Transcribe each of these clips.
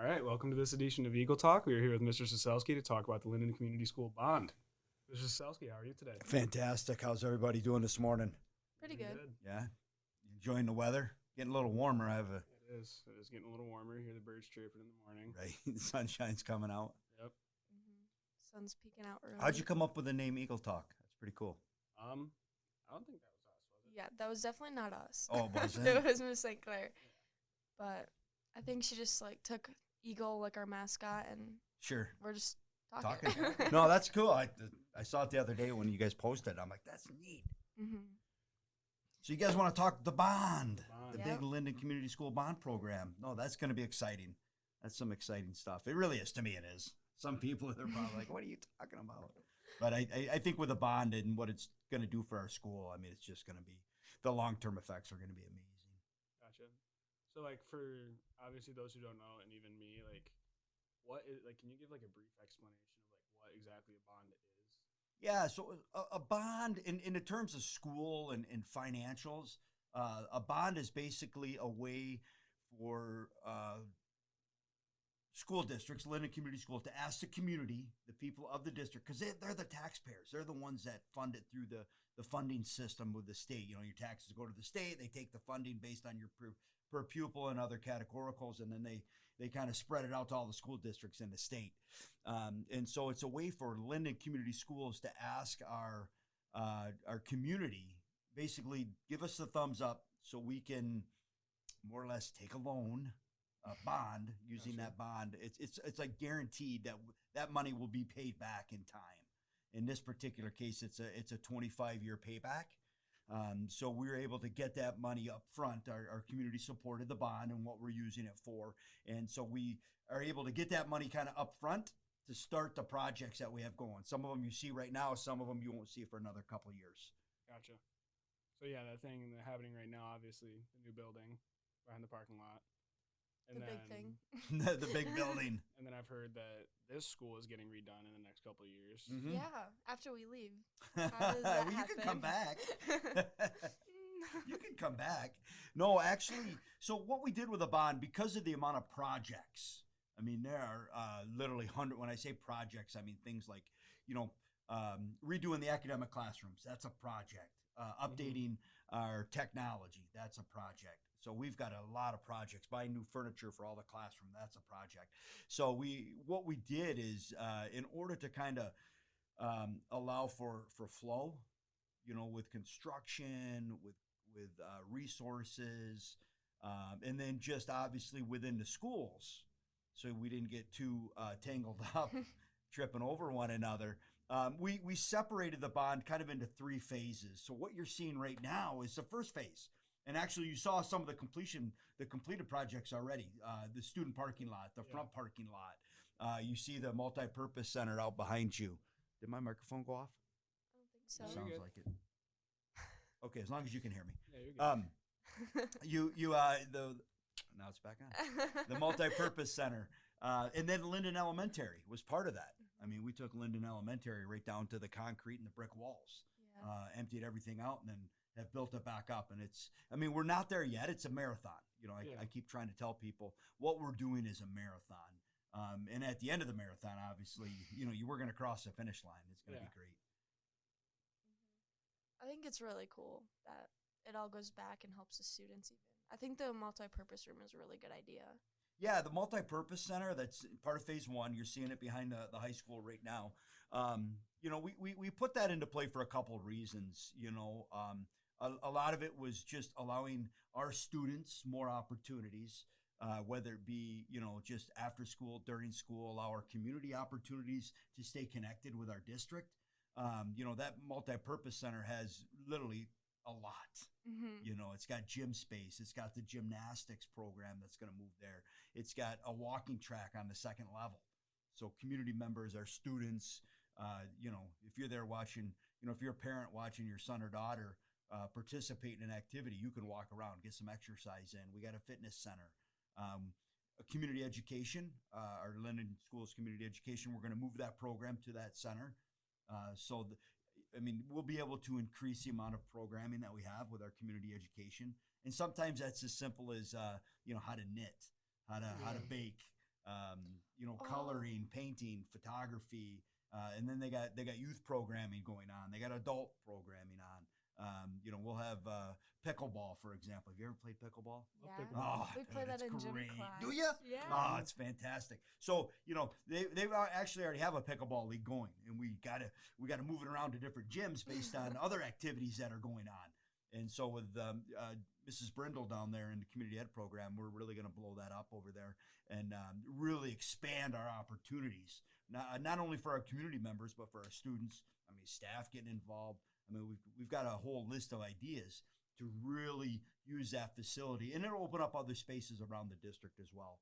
All right, welcome to this edition of Eagle Talk. We are here with Mr. Saselski to talk about the Linden Community School bond. Mr. Saselski, how are you today? Fantastic. How's everybody doing this morning? Pretty good. Yeah, enjoying the weather. Getting a little warmer. I have a It is. It is getting a little warmer. You hear the birds chirping in the morning. right. the sunshine's coming out. Yep. hmm Sun's peeking out early. How'd you come up with the name Eagle Talk? That's pretty cool. Um, I don't think that was us, was it? Yeah, that was definitely not us. Oh, it wasn't? it was Miss St. Clair. But I think she just like took Eagle like our mascot, and Sure. we're just talking. Talking. no, that's cool. I I saw it the other day when you guys posted. I'm like, that's neat. hmm So you guys want to talk the bond, Bond. the Yep. big Linden Community School bond program? No, that's going to be exciting. That's some exciting stuff. It really is to me. It is. Some people are probably like, "What are you talking about?" But I, I, I think with the bond and what it's going to do for our school, I mean, it's just going to be the long term effects are going to be amazing. Gotcha. So, like, for obviously those who don't know, and even me, like, what is like? Can you give like a brief explanation of like what exactly a bond is? Yeah, so a, a bond in, in the terms of school and, and financials, uh, a bond is basically a way for uh, school districts, Linden Community Schools, to ask the community, the people of the district, because they, they're the taxpayers. They're the ones that fund it through the, the funding system with the state. You know, your taxes go to the state, they take the funding based on your per, pupil and other categoricals, and then they, they kind of spread it out to all the school districts in the state. Um, and so it's a way for Linden Community Schools to ask our uh, our community basically give us the thumbs up so we can more or less take a loan, a bond using Gotcha. that bond. It's it's it's like guaranteed that that money will be paid back in time. In this particular case, it's a it's a 25 year payback. Um, so we were able to get that money up front. Our, our community supported the bond and what we're using it for. And so we are able to get that money kind of up front to start the projects that we have going. Some of them you see right now, some of them you won't see for another couple of years. Gotcha. So yeah, that thing happening right now, obviously, the new building behind the parking lot. The big thing. the, the big building. And then I've heard that this school is getting redone in the next couple of years. Mhm. Yeah, after we leave. How does that well, you can come back. you can come back. No, actually, so what we did with the bond, because of the amount of projects, I mean, there are uh, literally hundred. When I say projects, I mean things like, you know, um, redoing the academic classrooms. That's a project. Uh, updating our technology. That's a project. So we've got a lot of projects. Buying new furniture for all the classroom. That's a project. So we, what we did is, uh, in order to kind of um, allow for for flow, you know, with construction, with with uh, resources, um, and then just obviously within the schools, so we didn't get too uh, tangled up, tripping over one another. Um, we we separated the bond kind of into three phases. So what you're seeing right now is the first phase, and actually you saw some of the completion, the completed projects already. Uh, the student parking lot, the Yeah. front parking lot. Uh, you see the multi-purpose center out behind you. Did my microphone go off? I don't think so. No, Sounds like it. Okay, as long as you can hear me. Yeah, you're good. Um, you you uh the now it's back on the multi-purpose center, uh, and then Linden Elementary was part of that. I mean, we took Linden Elementary right down to the concrete and the brick walls, yeah. uh, emptied everything out, and then have built it back up. And it's I mean, we're not there yet. It's a marathon. You know, I, Yeah. I keep trying to tell people what we're doing is a marathon. Um, and at the end of the marathon, obviously, you know, you were going to cross the finish line. It's going to Yeah. be great. I think it's really cool that it all goes back and helps the students even. I think the multi-purpose room is a really good idea. Yeah, the multi-purpose center that's part of phase one. You're seeing it behind the, the high school right now. Um, you know, we, we, we put that into play for a couple of reasons. You know, um, a, a lot of it was just allowing our students more opportunities, uh, whether it be, you know, just after school, during school, allow our community opportunities to stay connected with our district. Um, you know, that multi-purpose center has literally a lot. Mm-hmm. You know, it's got gym space. It's got the gymnastics program that's going to move there. It's got a walking track on the second level. So community members, our students, uh, you know, if you're there watching, you know, if you're a parent watching your son or daughter uh, participate in an activity, you can walk around, get some exercise in. We got a fitness center. Um, a community education, uh, our Linden Schools Community Education, we're going to move that program to that center. Uh, so, the, I mean, we'll be able to increase the amount of programming that we have with our community education. And sometimes that's as simple as, uh, you know, how to knit, how to, how to bake, um, you know, Oh. coloring, painting, photography, uh, and then they got they got youth programming going on. They got adult programming on. Um, you know, we'll have uh, pickleball, for example. Have you ever played pickleball? Yeah. pickleball. Oh, we play dude, that it's in gym great. class. Do you? Yeah. Oh, it's fantastic. So you know they they actually already have a pickleball league going, and we gotta we gotta move it around to different gyms based on other activities that are going on. And so with um, uh, Mrs. Brindle down there in the community ed program, we're really going to blow that up over there and um, really expand our opportunities, not, uh, not only for our community members but for our students. I mean, staff getting involved. I mean, we've we've got a whole list of ideas to really use that facility, and it'll open up other spaces around the district as well.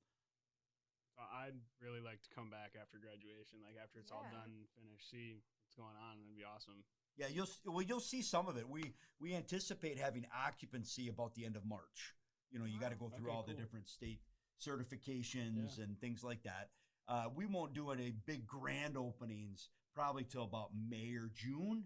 So I'd really like to come back after graduation, like after it's all done, and finished, see what's going on. That'd be awesome. Yeah, you'll well you'll see some of it. We we anticipate having occupancy about the end of March. You know, you got to go through Okay, all the different state certifications and things like that. Uh, we won't do any big grand openings probably till about May or June,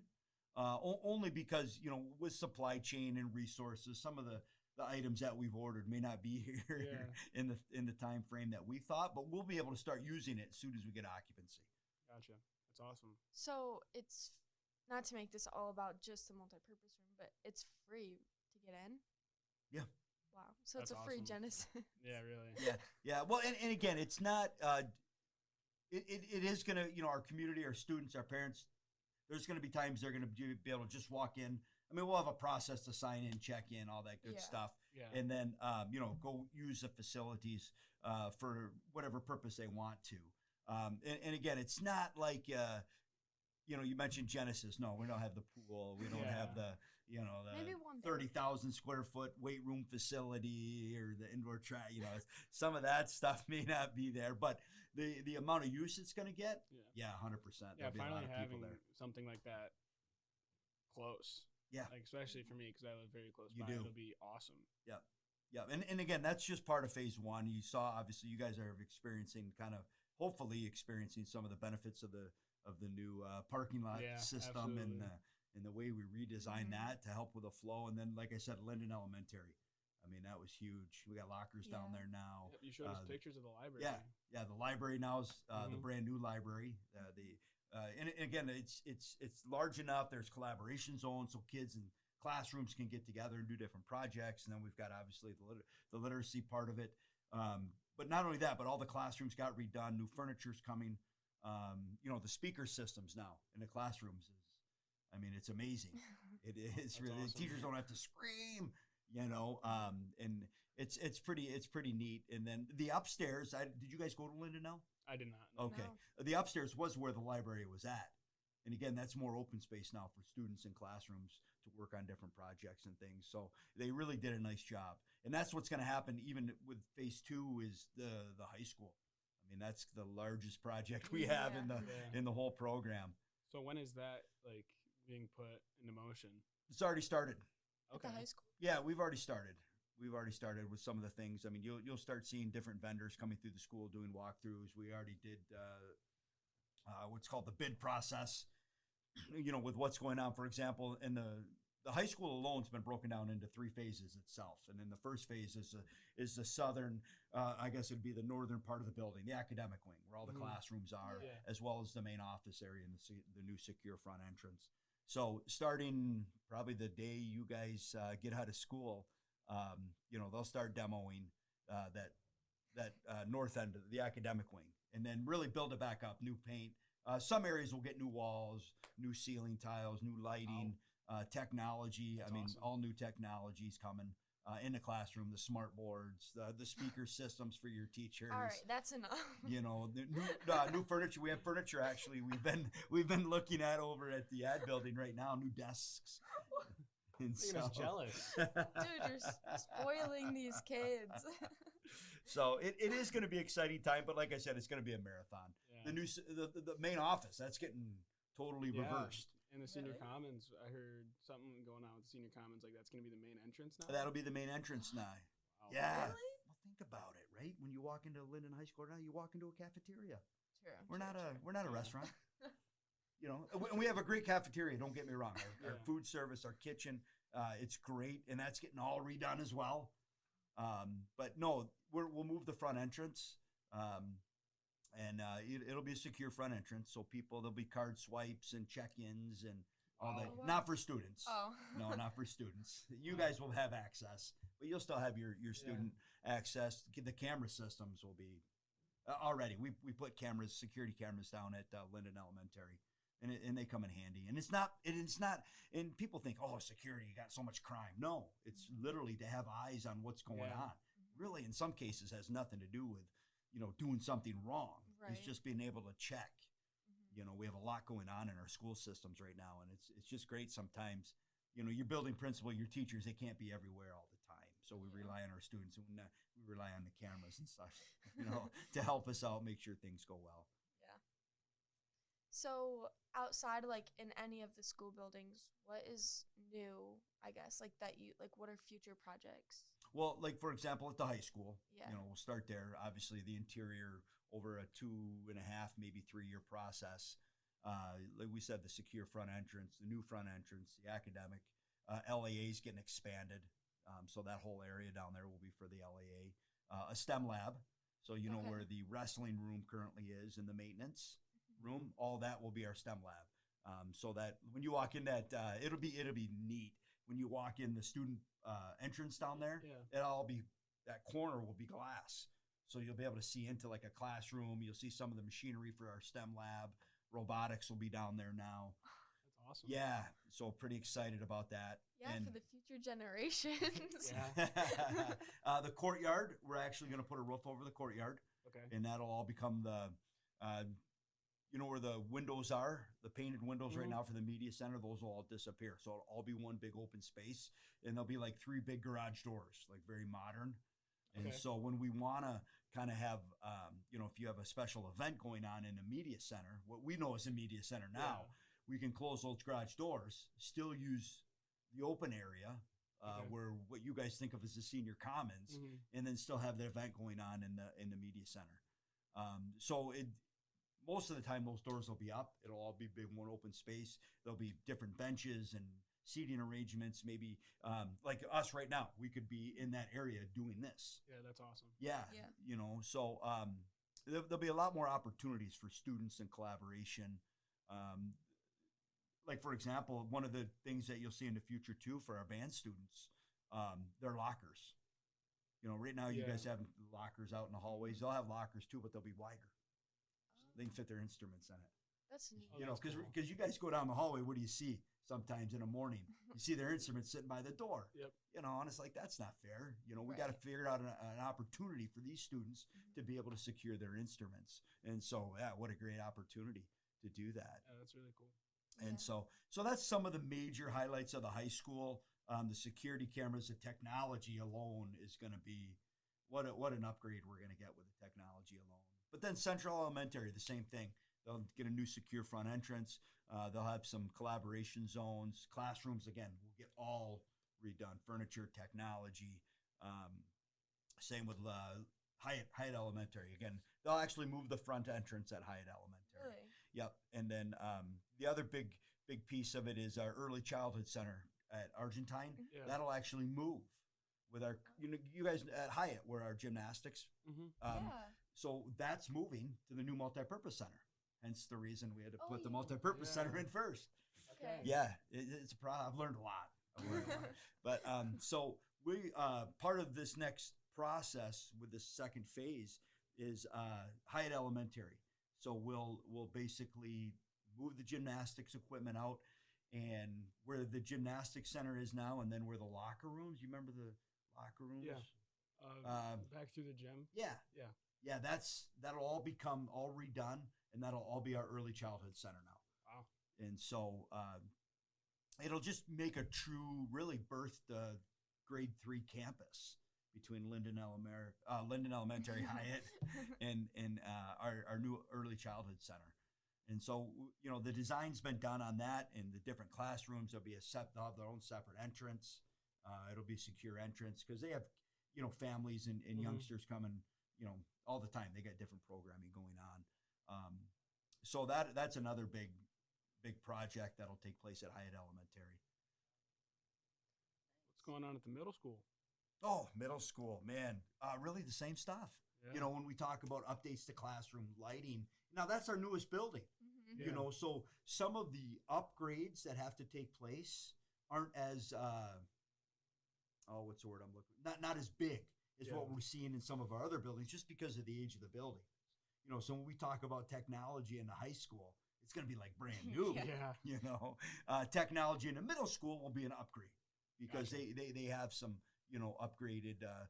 uh, o- only because you know with supply chain and resources, some of the the items that we've ordered may not be here Yeah. in the in the time frame that we thought, but we'll be able to start using it as soon as we get occupancy. Gotcha. That's awesome. So it's not to make this all about just the multi-purpose room, but it's free to get in. Yeah. Wow. So it's That's a free. Genesys. Yeah, really. yeah yeah well and, and again it's not uh it, it, it is gonna you know our community our students our parents there's gonna be times they're gonna be be able to just walk in. I mean we'll have a process to sign in check in all that good Yeah. stuff. Yeah. and then um, you know go use the facilities uh, for whatever purpose they want to. Um, and, and again it's not like uh, you know you mentioned Genesys. No we don't have the pool. We don't have the you know the Maybe one day. thirty thousand square foot weight room facility or the indoor track. You know, some of that stuff may not be there, but the the amount of use it's going to get, yeah. yeah, hundred percent. Yeah, There'll a lot finally of having there. something like that close. Yeah. Like especially for me because I live very close You by. do. It'll be awesome. Yeah, Yeah. and, and again, that's just part of phase one. You saw, obviously, you guys are experiencing kind of, hopefully, experiencing some of the benefits of the of the new uh, parking lot Yeah, system and uh, and the way we redesigned Mhm. that to help with the flow. And then, like I said, Linden Elementary. I mean, that was huge. We got lockers down there now. Yep, you showed us uh, pictures of the library. yeah. Yeah, the library now is uh, the Mhm. brand new library. Uh, the uh, and, and again, it's it's it's large enough. There's collaboration zones, so kids and classrooms can get together and do different projects. And then we've got obviously the liter- the literacy part of it. Um, but not only that, but all the classrooms got redone. New furniture's coming. Um, you know, the speaker systems now in the classrooms is, I mean, it's amazing. It is That's really awesome. teachers don't have to scream, you know. Um, and it's it's pretty it's pretty neat. And then the upstairs, I did you guys go to Linden now? I did not. know. Okay. No. The upstairs was where the library was at. And again, that's more open space now for students in classrooms to work on different projects and things. So they really did a nice job. And that's what's going to happen even with phase two is the the high school. I mean, that's the largest project we have in the Yeah. in the whole program. So when is that like being put into motion? It's already started. At the high school. Yeah, we've already started. We've already started with some of the things. I mean, you'll you'll start seeing different vendors coming through the school doing walkthroughs. We already did uh, uh, what's called the bid process. You know, with what's going on, for example, in the the high school alone's been broken down into three phases itself, and in the first phase is the is the southern, uh, I guess it'd be the northern part of the building, the academic wing, where all the Mhm. classrooms are, Yeah. as well as the main office area and the the new secure front entrance. So starting probably the day you guys uh, get out of school, um, you know they'll start demoing uh, that that uh, north end of the academic wing, and then really build it back up. New paint. Uh, some areas will get new walls, new ceiling tiles, new lighting, uh, technology. That's I mean, awesome. all new technologies coming uh, in the classroom. The smart boards, the the speaker systems for your teachers All right, that's enough. you know the new uh, new furniture we have furniture actually we've been we've been looking at over at the ad building right now new desks and Making us so- jealous. Dude, you're spoiling these kids. so it, it is going to be exciting time but like i said it's going to be a marathon Yeah. the new the, the, the main office that's getting totally Yeah. reversed In the senior Really? commons, I heard something going on with the senior commons. Like that's gonna be the main entrance now. that'll be the main entrance now Wow. yeah Really? well think about it right when you walk into linden high school now you walk into a cafeteria True. We're true, not a we're not a Yeah. restaurant. you know, and we- have a great cafeteria. Don't get me wrong. Our, our food service, our kitchen, uh, it's great, and that's getting all redone as well. Um, but no, we're, we'll move the front entrance. Um, and uh, it, it'll be a secure front entrance. So people there'll be card swipes and check-ins and all that. Oh, wow. Not for students. Oh. No, not for students. You guys will have access, but you'll still have your your student access. The camera systems will be uh, already. We we put cameras, security cameras down at uh, Linden Elementary, and it, and they come in handy. And it's not it, it's not. And people think, oh, security, you got so much crime. No, it's literally to have eyes on what's going Yeah. on. Really, in some cases, has nothing to do with you know doing something wrong. It's just being able to check Mhm. you know we have a lot going on in our school systems right now and it's it's just great sometimes you know your building principal your teachers they can't be everywhere all the time so we Yeah. rely on our students and we rely on the cameras and stuff you know to help us out make sure things go well Yeah. So outside, like in any of the school buildings, what is new? I guess like that you like. What are future projects? Well like for example at the high school Yeah. you know we'll start there. Obviously the interior over a two and a half maybe three year process. Uh, like we said the secure front entrance the new front entrance the academic uh, laa is getting expanded. Um, so that whole area down there will be for the laa uh, a stem lab. So you know Okay. where the wrestling room currently is and the maintenance room all that will be our stem lab. Um, so that when you walk in that uh, it'll be it'll be neat when you walk in the student uh, entrance down there Yeah. it'll all be that corner will be glass so you'll be able to see into like a classroom you'll see some of the machinery for our stem lab robotics will be down there now That's awesome. yeah so pretty excited about that Yeah, and for the future generations. Yeah. uh, the courtyard we're actually going to put a roof over the courtyard Okay. and that'll all become the uh, you know where the windows are the painted windows right Mhm. now for the media center those will all disappear so it'll all be one big open space and there'll be like three big garage doors like very modern and Okay. so when we want to kind of have um, you know if you have a special event going on in a media center what we know as a media center now we can close those garage doors still use the open area uh, Okay. where what you guys think of as the senior commons Mhm. and then still have the event going on in the in the media center. Um, so it most of the time those doors will be up. It'll all be big one open space. There'll be different benches and seating arrangements. Maybe um, like us right now, we could be in that area doing this. Yeah, that's awesome. Yeah, Yeah. you know. So um, there, there'll be a lot more opportunities for students and collaboration. Um, like for example, one of the things that you'll see in the future too for our band students, um, their lockers. You know, right now you Yeah. guys have lockers out in the hallways. They'll have lockers too, but they'll be wider. They can fit their instruments in it. That's neat. Oh, you know, that's because cool. you guys go down the hallway, what do you see? Sometimes in the morning, you see their instruments sitting by the door. Yep. You know, and it's like that's not fair. You know, we got to figure out an, an opportunity for these students Mhm. to be able to secure their instruments. And so, yeah, what a great opportunity to do that. Yeah, that's really cool. And Yeah. so, so that's some of the major highlights of the high school. Um, the security cameras, the technology alone is going to be what a, what an upgrade we're going to get with the technology alone. But then Central Elementary, the same thing. They'll get a new secure front entrance. Uh, they'll have some collaboration zones, classrooms. Again, will get all redone. Furniture, technology. Um, same with uh, Hyatt Hyatt Elementary. Again, they'll actually move the front entrance at Hyatt Elementary. Really? Yep. And then um, the other big big piece of it is our early childhood center at Argentine. Yeah. That'll actually move with our you know you guys at Hyatt where our gymnastics. hmm Um, yeah. So that's moving to the new multipurpose center. Hence the reason we had to Oh, put the yeah. multipurpose center in first. Okay. Yeah, it, it's a problem. I've learned a lot. I've learned a lot. But um, so we uh, part of this next process with this second phase is uh, Hyatt Elementary. So we'll we'll basically move the gymnastics equipment out and where the gymnastics center is now, and then where the locker rooms. You remember the locker rooms? Yeah. Uh, Um, back through the gym. Yeah. Yeah. Yeah. That's that'll all become all redone, and that'll all be our early childhood center now. Wow. And so um, it'll just make a true, really birth the grade three campus between Linden Elementary, uh, Linden Elementary, Hyatt, and and uh, our our new early childhood center. And so you know the design's been done on that, and the different classrooms. There'll be a sep- they'll have their own separate entrance. Uh, it'll be secure entrance because they have you know families and, and Mhm. youngsters coming you know all the time. They got different programming going on. Um, so that that's another big big project that'll take place at Hyatt Elementary. What's going on at the middle school? Oh, middle school, man, uh, really the same stuff. Yeah. You know, when we talk about updates to classroom lighting, now that's our newest building. Mhm. Yeah. You know, so some of the upgrades that have to take place aren't as uh, oh, what's the word I'm looking? Not not as big as what we're seeing in some of our other buildings, just because of the age of the building. You know, so when we talk about technology in the high school, it's going to be like brand new. Yeah. yeah. You know, uh, technology in the middle school will be an upgrade because Gotcha. they, they they have some you know upgraded uh,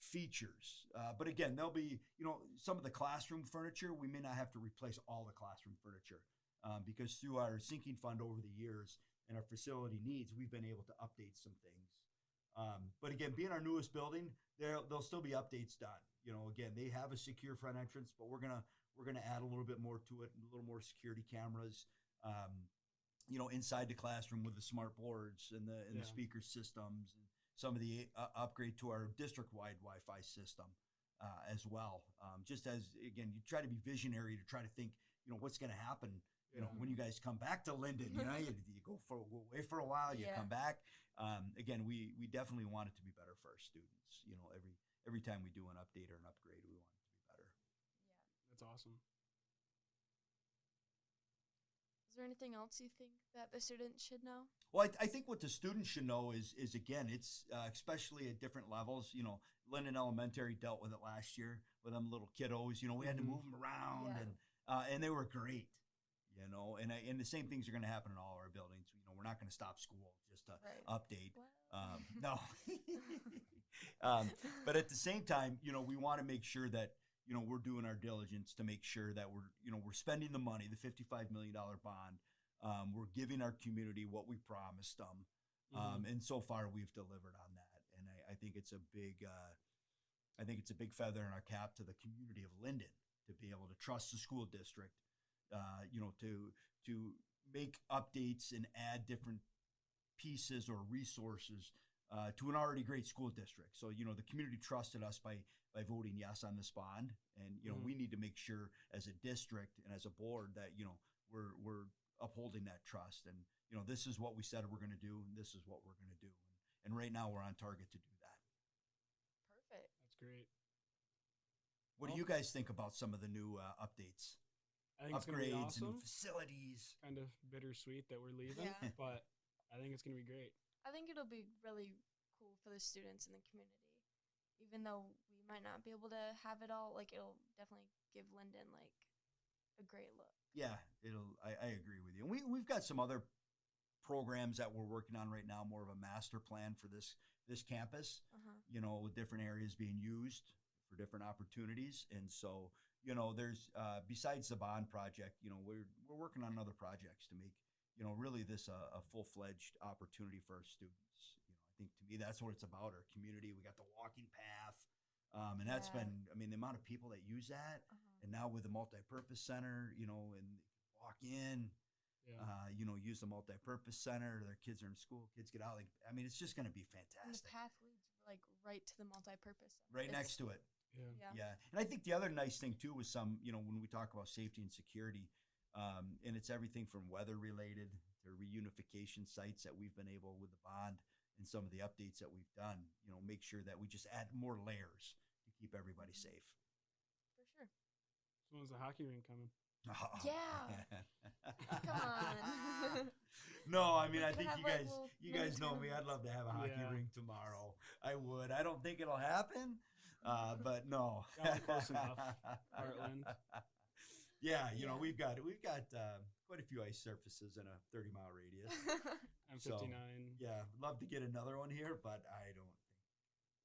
features. Uh, but again, there'll be you know some of the classroom furniture. We may not have to replace all the classroom furniture um, because through our sinking fund over the years and our facility needs, we've been able to update some things. Um, but again, being our newest building, there there'll still be updates done. You know, again, they have a secure front entrance, but we're gonna we're gonna add a little bit more to it, a little more security cameras. Um, you know, inside the classroom with the smart boards and the and the speaker systems and some of the uh, upgrade to our district-wide Wi-Fi system uh, as well. Um, just as again, you try to be visionary to try to think, you know, what's going to happen. You know, when you guys come back to Linden, you know, you, you go for away for a while, you Yeah. come back. Um, again, we we definitely want it to be better for our students. You know, every every time we do an update or an upgrade, we want it to be better. Yeah. That's awesome. Is there anything else you think that the students should know? Well, I, I think what the students should know is is again, it's uh, especially at different levels. You know, Linden Elementary dealt with it last year with them little kiddos. You know, we had to Mhm. move them around, Yeah. and uh, and they were great. You know, and I, and the same things are going to happen in all our buildings. You know, we're not going to stop school just to Right. update. Um, no, um, but at the same time, you know, we want to make sure that you know we're doing our diligence to make sure that we're you know we're spending the money, the fifty-five million dollar bond. Um, we're giving our community what we promised them, um, Mhm. and so far we've delivered on that. And I, I think it's a big, uh, I think it's a big feather in our cap to the community of Linden to be able to trust the school district, uh, you know, to to make updates and add different pieces or resources uh, to an already great school district. So you know the community trusted us by by voting yes on this bond, and you know Mhm. we need to make sure as a district and as a board that you know we're we're upholding that trust, and you know this is what we said we're going to do, and this is what we're going to do, and, and right now we're on target to do that. Perfect. That's great. What do you guys think about some of the new uh, updates, I think it's gonna be upgrades, and awesome. facilities? Kind of bittersweet that we're leaving, Yeah. but I think it's gonna be great. I think it'll be really cool for the students in the community. Even though we might not be able to have it all, like it'll definitely give Linden like a great look. Yeah, it'll. I, I agree with you. And we we've got some other programs that we're working on right now, more of a master plan for this this campus. Uh-huh. You know, with different areas being used for different opportunities, and so you know, there's uh, besides the bond project, you know, we're we're working on other projects to make you know really this a, a full fledged opportunity for our students. You know, I think to me that's what it's about. Our community. We got the walking path. Um, and that's Yeah. been, I mean, the amount of people that use that, Uh-huh. and now with the multi-purpose center, you know, and walk in, Yeah. uh, you know, use the multi-purpose center. Their kids are in school. Kids get out. Like, I mean, it's just going to be And the path leads like right to the multi-purpose. center. Right It's- next to it. Yeah. Yeah. Yeah, and I think the other nice thing too was some, you know, when we talk about safety and security, um, and it's everything from weather related to reunification sites that we've been able with the bond and some of the updates that we've done. You know, make sure that we just add more layers to keep everybody Mhm. safe. For sure. So when's the hockey rink coming? Yeah. Come on. no, I mean, We I think you guys, you guys know me. I'd love to have a hockey Yeah. rink tomorrow. I would. I don't think it'll happen, uh, but no. Close enough. Heartland. Yeah, you know we've got we've got uh, quite a few ice surfaces in a 30 mile radius. I'm So, 59. yeah, love to get another one here, but I don't think.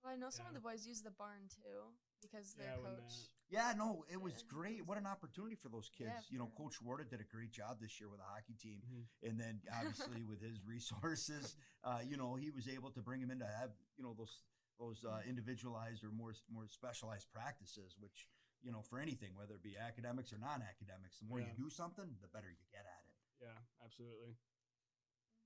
well, I know some of the boys use the barn too because Yeah, their when coach. Yeah, no, it was great. What an opportunity for those kids. Yeah, you know, for- Coach Warda did a great job this year with the hockey team. Mhm. and then obviously with his resources, uh, you know, he was able to bring him in to have you know those those uh, individualized or more more specialized practices, which you know for anything, whether it be academics or non-academics, the more Yeah. you do something, the better you get at it. Yeah, absolutely.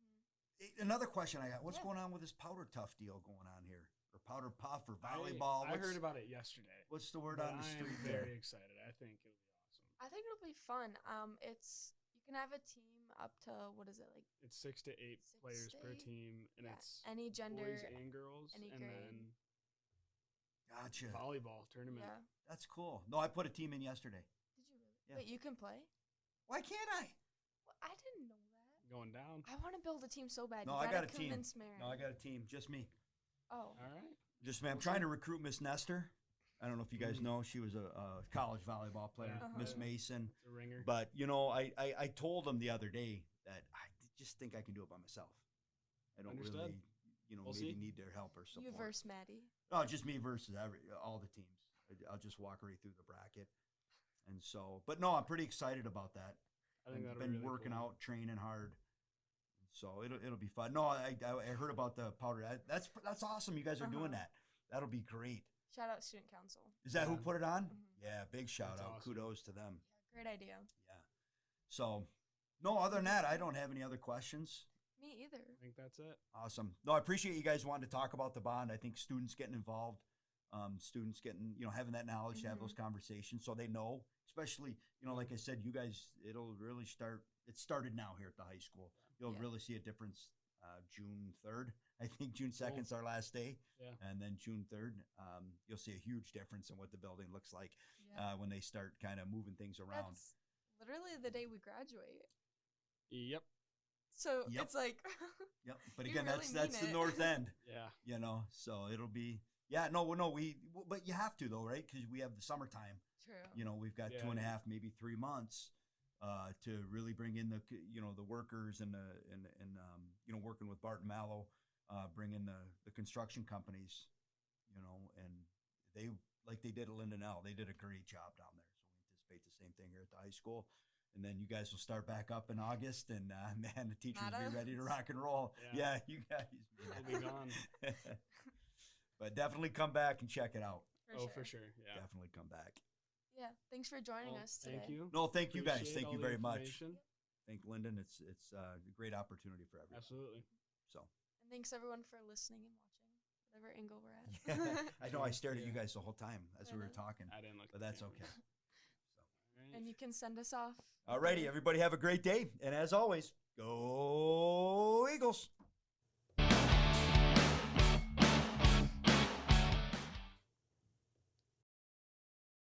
Mhm. Eh, Another question I got: What's Yeah. going on with this powder tough deal going on here, or powder puff, or volleyball? I, What's, heard about it yesterday. What's the word but on the I am street very there? excited. I think it'll be awesome. I think it'll be fun. Um, it's you can I have a team up to what is it like It's six to eight Six players to per eight? team, and yeah, it's any gender. boys and girls, any and grade. then Gotcha. volleyball tournament. Yeah. That's cool. No, I put a team in yesterday. Did you really? Yeah. Wait, you can play? Why can't I? Well, I didn't know that. Going down. I want to build a team so bad. No, you I gotta a team. convince Mary. No, I got a team. Just me. Oh. All right. Just me. I'm trying to recruit Miss Nestor. I don't know if you guys Mhm. know. She was a, a college volleyball player, Yeah. Miss Uh-huh. Mason. It's a ringer. But you know, I, I I told them the other day that I just think I can do it by myself. I don't Understood. really, you know, We'll maybe see. need their help or something. You support. verse Maddie. No, just me versus every all the teams. I- I'll just walk right through the bracket, and so. But no, I'm pretty excited about that. I think I've that'll been really working cool. out, training hard. So it'll it'll be fun. No, I I, I heard about the powder. I, that's that's awesome. You guys are doing Uh-huh. that. That'll be great. Shout out student council. Is that who put it on? Mhm. Yeah, big shout That's out. awesome. Kudos to them. Yeah, great idea. Yeah. So, no, other than that, I don't have any other questions. Me either. I think that's it. Awesome. No, I appreciate you guys wanting to talk about the bond. I think students getting involved, um, students getting, you know, having that knowledge to have those conversations so they know, especially, you know, like I said, you guys, it'll really start, it started now here at the high school. You'll Yeah. really see a difference uh, June 3rd. I think June 2nd is our last day. Yeah. And then June 3rd, um, you'll see a huge difference in what the building looks like Yeah. uh, when they start kind of moving things around. That's literally the day we graduate. Yep. So Yep. it's like Yep. But again, really that's that's mean the north end. Yeah. you know so it'll be yeah no no we but you have to though right because we have the summertime true. you know we've got two Yeah, and a yeah. half maybe three months uh, to really bring in the you know the workers and the and and um, you know working with Barton Malow uh, bring in the the construction companies you know and they like they did at Linden L they did a great job down there so we anticipate the same thing here at the high school and then you guys will start back up in August and uh, man the teachers will be ready to rock and roll Yeah. yeah, you guys We'll be gone. but definitely come back and check it out. For oh, sure. for sure. Yeah. Definitely come back. Yeah. Thanks for joining Well, us today. Thank you. No, thank you guys. Thank you very much. Thank Linden. It's it's uh, a great opportunity for everyone. Absolutely. So And thanks everyone for listening and watching, whatever angle we're at. yeah. I know I Sure, stared at you guys the whole time as we were talking, I didn't look. but that's camera. okay. All right. and you can send us off. Alrighty, everybody have a great day, and as always, go Eagles.